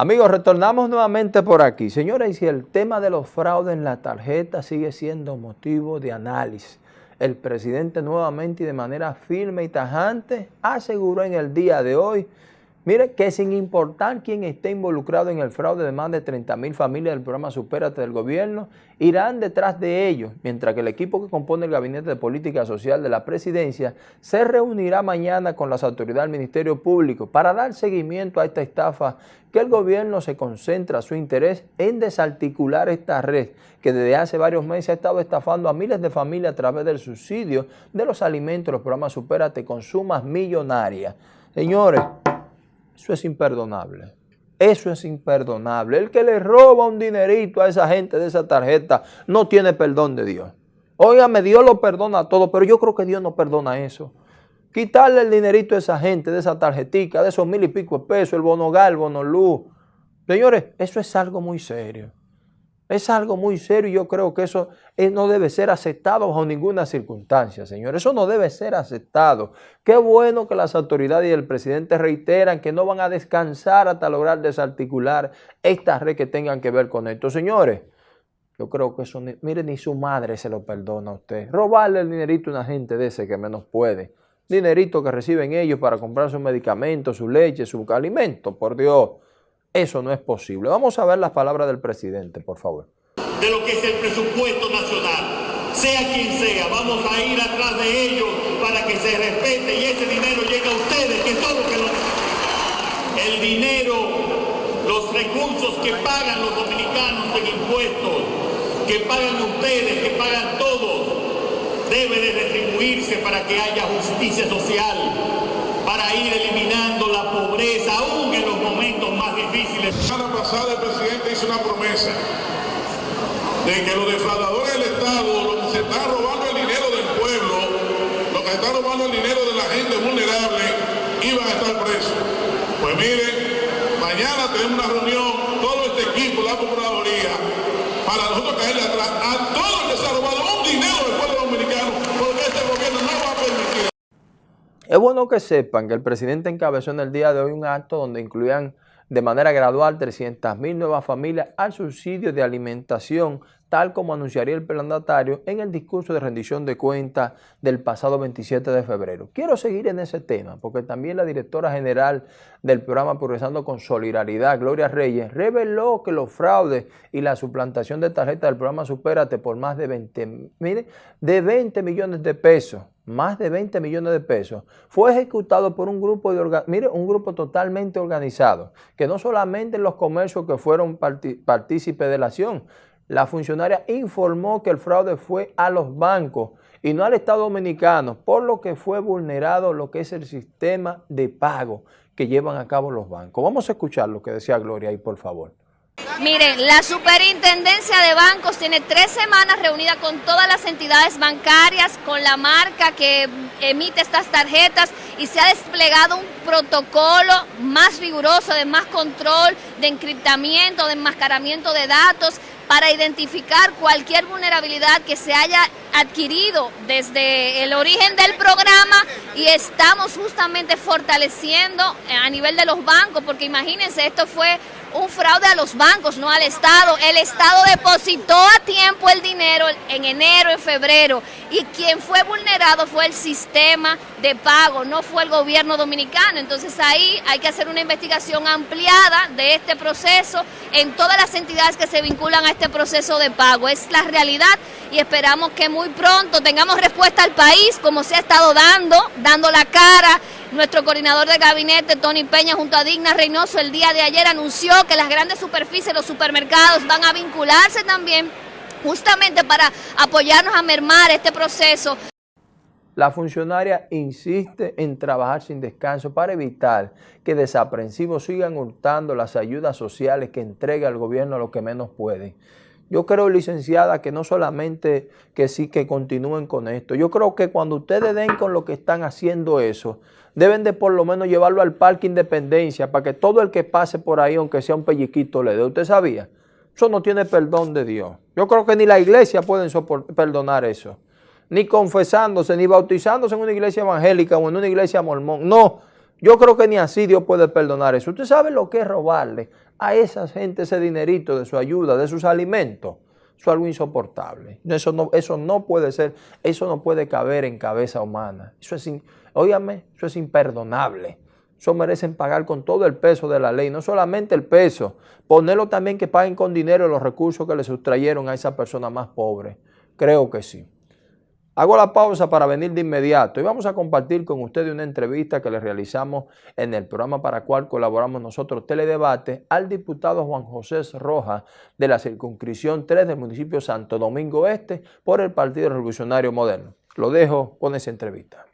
Amigos, retornamos nuevamente por aquí. Señores, y si el tema de los fraudes en la tarjeta sigue siendo motivo de análisis, el presidente nuevamente y de manera firme y tajante aseguró en el día de hoy Mire que sin importar quién esté involucrado en el fraude de más de 30 mil familias del programa Supérate del gobierno, irán detrás de ellos, mientras que el equipo que compone el Gabinete de Política Social de la Presidencia se reunirá mañana con las autoridades del Ministerio Público para dar seguimiento a esta estafa que el gobierno se concentra su interés en desarticular esta red que desde hace varios meses ha estado estafando a miles de familias a través del subsidio de los alimentos, los programas Supérate con sumas millonarias. Señores, eso es imperdonable. Eso es imperdonable. El que le roba un dinerito a esa gente de esa tarjeta no tiene perdón de Dios. Óigame, Dios lo perdona todo, pero yo creo que Dios no perdona eso. Quitarle el dinerito a esa gente de esa tarjetica, de esos mil y pico de pesos, el bono gal, el bono luz. Señores, eso es algo muy serio. Es algo muy serio y yo creo que eso eh, no debe ser aceptado bajo ninguna circunstancia, señor. Eso no debe ser aceptado. Qué bueno que las autoridades y el presidente reiteran que no van a descansar hasta lograr desarticular esta red que tengan que ver con esto. Señores, yo creo que eso, mire, ni su madre se lo perdona a usted. Robarle el dinerito a una gente de ese que menos puede. Dinerito que reciben ellos para comprar sus medicamentos, su leche, su alimento, por Dios. Eso no es posible. Vamos a ver las palabras del presidente, por favor. De lo que es el presupuesto nacional, sea quien sea, vamos a ir atrás de ellos para que se respete y ese dinero llegue a ustedes, que es todo lo que lo... El dinero, los recursos que pagan los dominicanos en impuestos, que pagan ustedes, que pagan todos, debe de retribuirse para que haya justicia social, de que los defraudadores del Estado, los que se están robando el dinero del pueblo, los que están robando el dinero de la gente vulnerable, iban a estar presos. Pues miren, mañana tenemos una reunión, todo este equipo, la Procuraduría, para nosotros caerle atrás a todos los que se han robado un dinero del pueblo dominicano, porque este gobierno no va a permitir. Es bueno que sepan que el presidente encabezó en el día de hoy un acto donde incluían de manera gradual 300.000 nuevas familias al subsidio de alimentación, tal como anunciaría el mandatario en el discurso de rendición de cuentas del pasado 27 de febrero. Quiero seguir en ese tema, porque también la directora general del programa Progresando con Solidaridad, Gloria Reyes, reveló que los fraudes y la suplantación de tarjetas del programa Supérate por más de 20, mire, de 20 millones de pesos más de 20 millones de pesos, fue ejecutado por un grupo de mire, un grupo totalmente organizado, que no solamente los comercios que fueron partícipes de la acción, la funcionaria informó que el fraude fue a los bancos y no al Estado Dominicano, por lo que fue vulnerado lo que es el sistema de pago que llevan a cabo los bancos. Vamos a escuchar lo que decía Gloria ahí, por favor. Miren, la Superintendencia de Bancos tiene tres semanas reunida con todas las entidades bancarias, con la marca que emite estas tarjetas y se ha desplegado un protocolo más riguroso de más control, de encriptamiento, de enmascaramiento de datos para identificar cualquier vulnerabilidad que se haya adquirido desde el origen del programa y estamos justamente fortaleciendo a nivel de los bancos, porque imagínense, esto fue un fraude a los bancos, no al Estado. El Estado depositó a tiempo el dinero en enero, en febrero, y quien fue vulnerado fue el sistema de pago, no fue el gobierno dominicano. Entonces ahí hay que hacer una investigación ampliada de este proceso en todas las entidades que se vinculan a este proceso de pago. Es la realidad y esperamos que muy pronto tengamos respuesta al país, como se ha estado dando, dando la cara nuestro coordinador de gabinete, Tony Peña, junto a Digna Reynoso, el día de ayer anunció que las grandes superficies, los supermercados van a vincularse también justamente para apoyarnos a mermar este proceso. La funcionaria insiste en trabajar sin descanso para evitar que desaprensivos sigan hurtando las ayudas sociales que entrega el gobierno a los que menos pueden. Yo creo, licenciada, que no solamente que sí que continúen con esto. Yo creo que cuando ustedes den con lo que están haciendo eso, deben de por lo menos llevarlo al Parque Independencia para que todo el que pase por ahí, aunque sea un pelliquito, le dé. ¿Usted sabía? Eso no tiene perdón de Dios. Yo creo que ni la iglesia puede perdonar eso. Ni confesándose, ni bautizándose en una iglesia evangélica o en una iglesia mormón. No, Yo creo que ni así Dios puede perdonar eso. ¿Usted sabe lo que es robarle a esa gente ese dinerito de su ayuda, de sus alimentos? Eso es algo insoportable. Eso no, eso no puede ser, eso no puede caber en cabeza humana. Eso es, óyame, eso es imperdonable. Eso merecen pagar con todo el peso de la ley, no solamente el peso, ponerlo también que paguen con dinero los recursos que le sustrayeron a esa persona más pobre. Creo que sí. Hago la pausa para venir de inmediato y vamos a compartir con ustedes una entrevista que le realizamos en el programa para el cual colaboramos nosotros, Teledebate, al diputado Juan José Rojas de la circunscripción 3 del municipio Santo Domingo Este por el Partido Revolucionario Moderno. Lo dejo con esa entrevista.